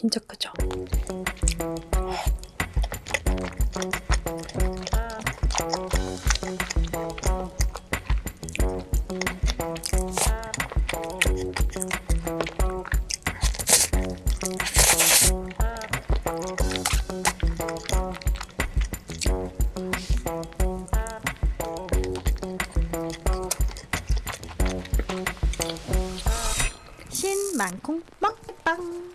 진짜 크죠? 신만콩 먹방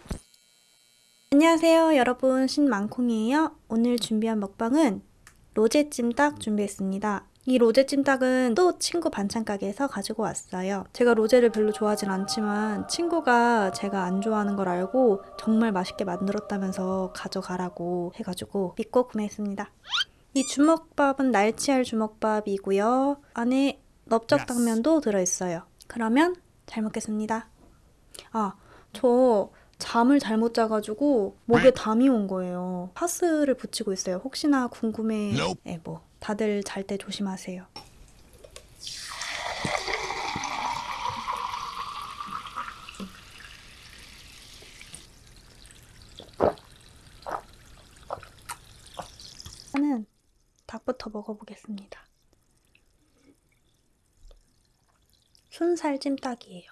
안녕하세요 여러분. 신만콩이에요. 오늘 준비한 먹방은 로제 찜닭 준비했습니다. 이 로제 찜닭은 또 친구 반찬 가게에서 가지고 왔어요. 제가 로제를 별로 좋아하진 않지만 친구가 제가 안 좋아하는 걸 알고 정말 맛있게 만들었다면서 가져가라고 해가지고 믿고 구매했습니다. 이 주먹밥은 날치알 주먹밥이고요. 안에 넓적당면도 들어있어요. 그러면 잘 먹겠습니다. 아, 저 잠을 잘못 자가지고 목에 담이 온 거예요. 파스를 붙이고 있어요. 혹시나 궁금해. 네, 뭐 다들 잘 때 조심하세요. 저는 닭부터 먹어보겠습니다. 순살 찜닭이에요.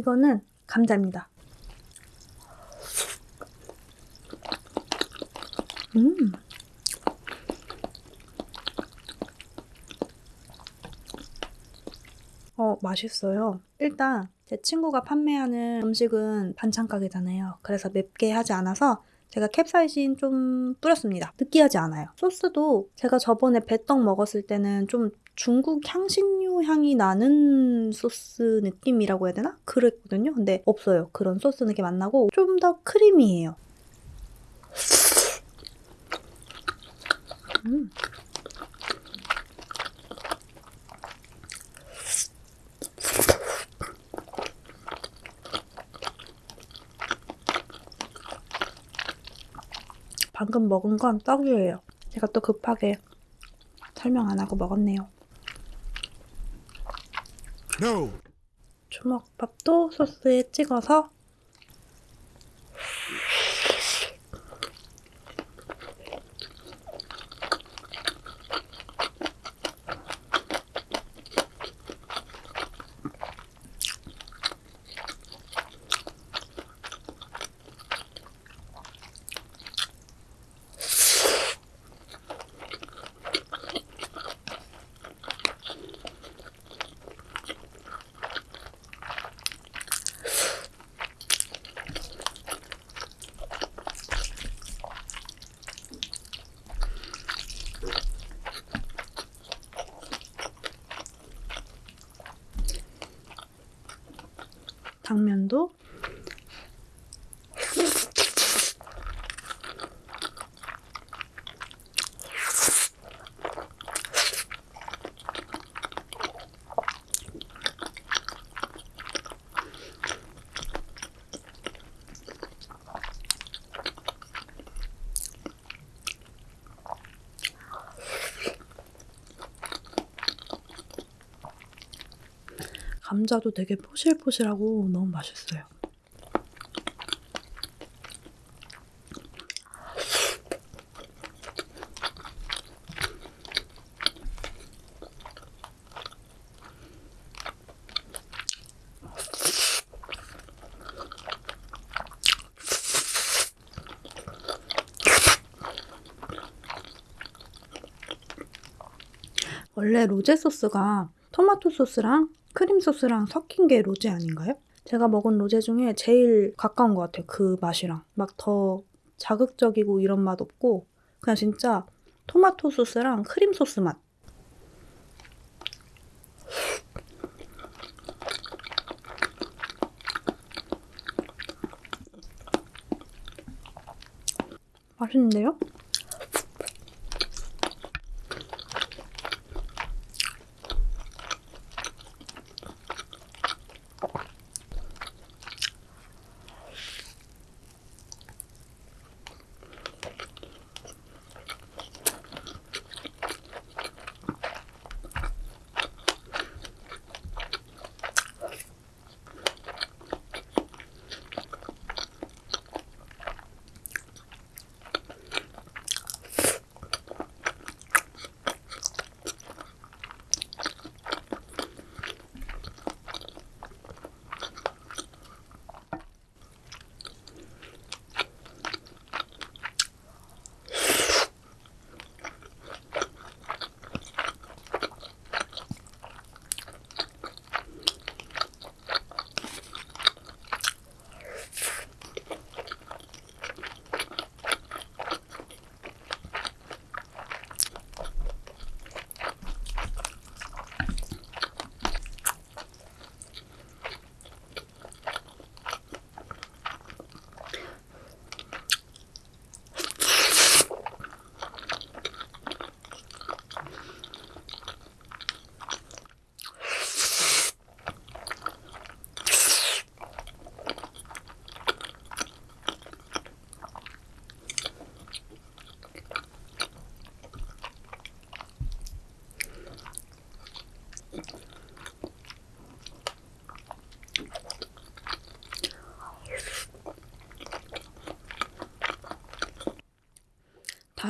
이거는 감자입니다. 음. 어, 맛있어요. 일단 제 친구가 판매하는 음식은 반찬 가게잖아요. 그래서 맵게 하지 않아서 제가 캡사이신 좀 뿌렸습니다. 느끼하지 않아요. 소스도 제가 저번에 배떡 먹었을 때는 좀 중국 향신료 향이 나는 소스 느낌이라고 해야 되나? 그랬거든요. 근데 없어요. 그런 소스 느낌 안 나고 좀 더 크리미해요. 음. 방금 먹은 건 떡이에요. 제가 또 급하게 설명 안 하고 먹었네요. 주먹밥도 소스에 찍어서 당면도 감자도 되게 포실포실하고 너무 맛있어요. 원래 로제 소스가 토마토 소스랑 크림 소스랑 섞인 게 로제 아닌가요? 제가 먹은 로제 중에 제일 가까운 것 같아요. 그 맛이랑. 막 더 자극적이고 이런 맛 없고 그냥 진짜 토마토 소스랑 크림 소스 맛. 맛있는데요?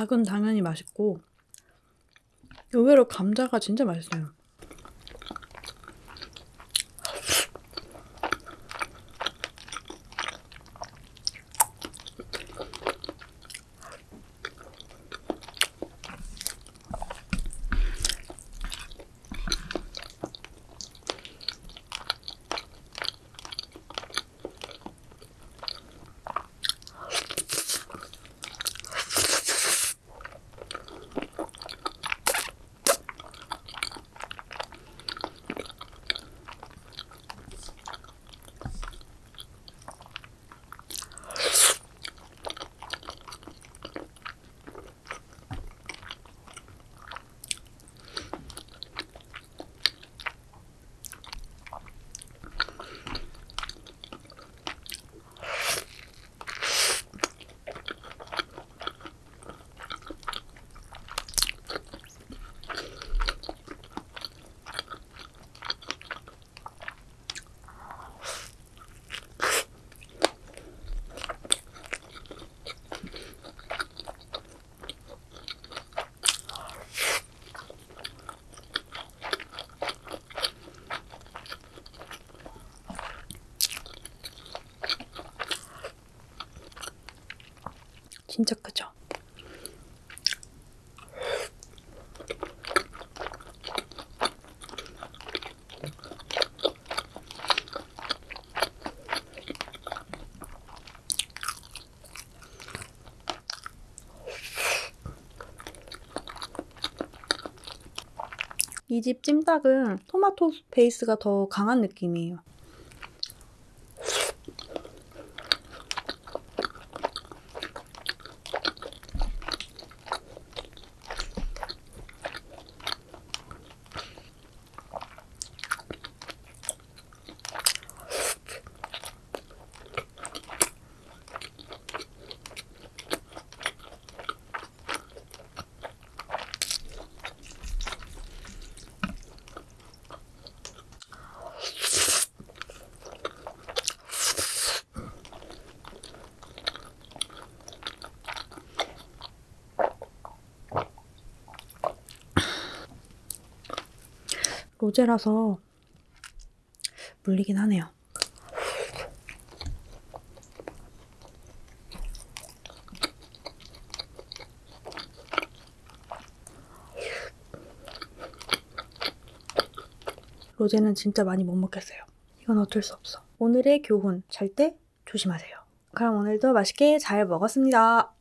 닭은 당연히 맛있고 의외로 감자가 진짜 맛있어요. 진짜 크죠? 이 집 찜닭은 토마토 베이스가 더 강한 느낌이에요. 로제라서 물리긴 하네요. 로제는 진짜 많이 못 먹겠어요. 이건 어쩔 수 없어. 오늘의 교훈, 잘 때 조심하세요. 그럼 오늘도 맛있게 잘 먹었습니다.